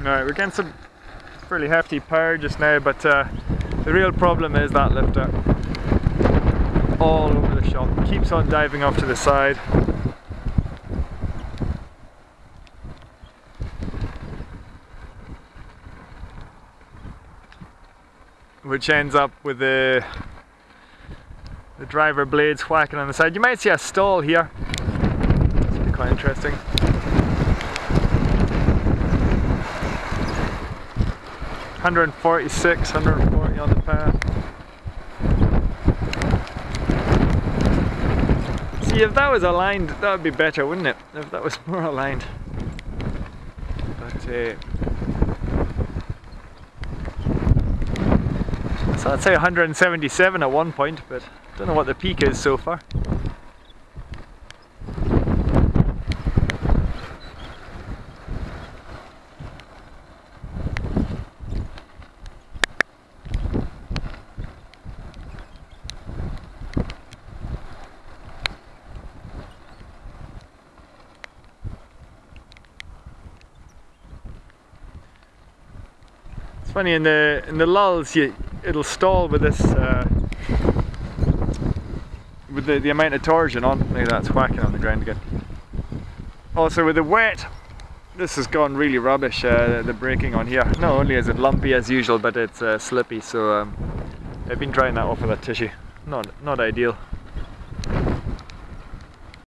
Alright, we're getting some fairly hefty power just now, but uh, the real problem is that lifter all over the shop. Keeps on diving off to the side. Which ends up with the the driver blades whacking on the side. You might see a stall here. Would be quite interesting. Hundred and forty-six, hundred and forty on the path. See, if that was aligned, that would be better, wouldn't it? If that was more aligned. But uh, so I'd say 177 at one point, but don't know what the peak is so far. It's funny in the in the lulls you it'll stall with this uh, with the, the amount of torsion on. Maybe that's whacking on the ground again. Also with the wet, this has gone really rubbish, uh, the braking on here. Not only is it lumpy as usual, but it's uh, slippy, so um, I've been drying that off with a tissue. Not, not ideal.